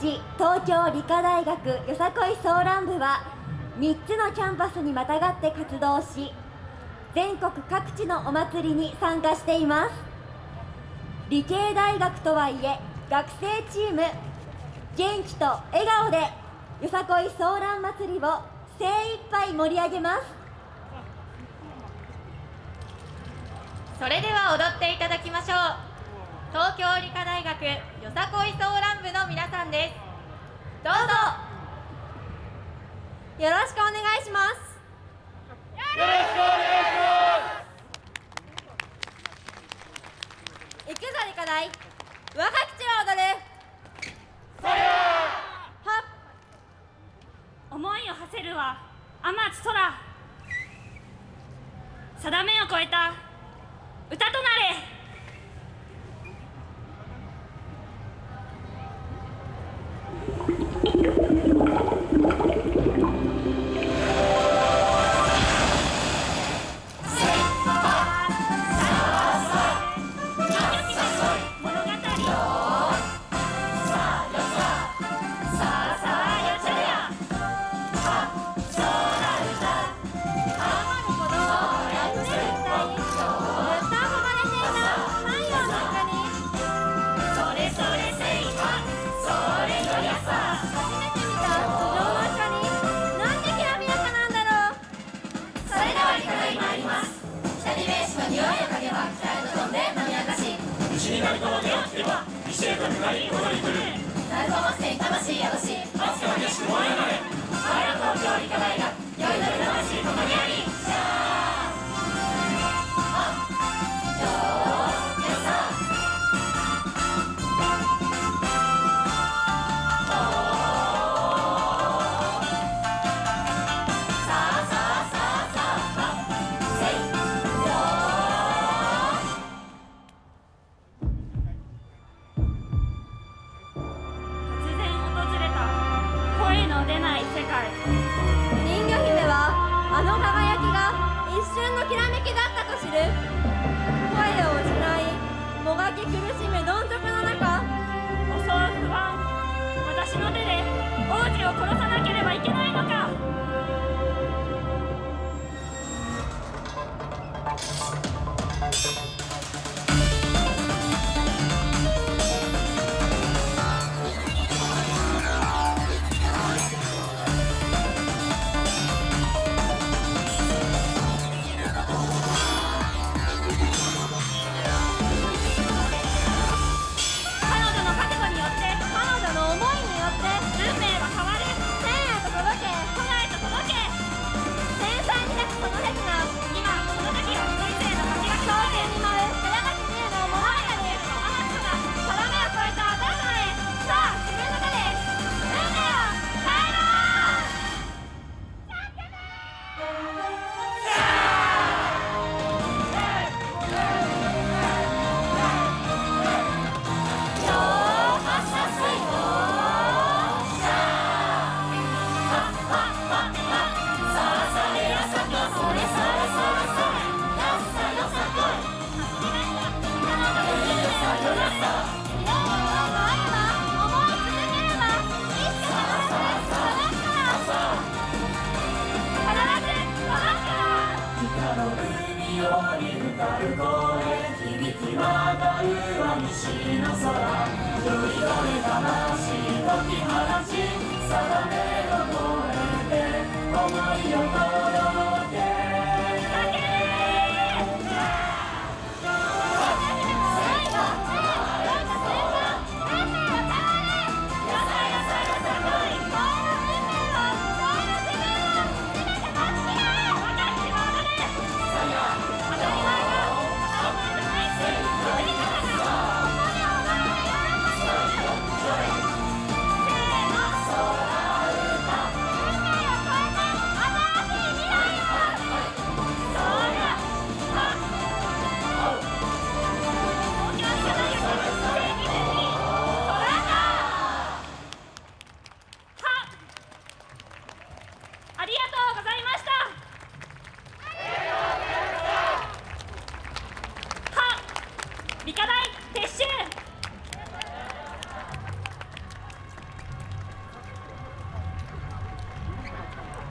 東京理科大学よさこいソーラン部は3つのキャンパスにまたがって活動し全国各地のお祭りに参加しています。理系大学とはいえ学生チーム元気と笑顔でよさこいソーラン祭りを精一杯盛り上げます。それでは踊っていただきましょう。東京理科大学よさこいソーランさんです。どうぞ。よろしくお願いします。よろしくお願い。します行くぞ理科大若口は踊るは思いを馳せるは天地空。定めを超えた。歌となれ。匂いを嗅げば北へと飛んで飲み明かし。牛になるとの手をつけば石へと向かい踊り来る声響き渡るは西の空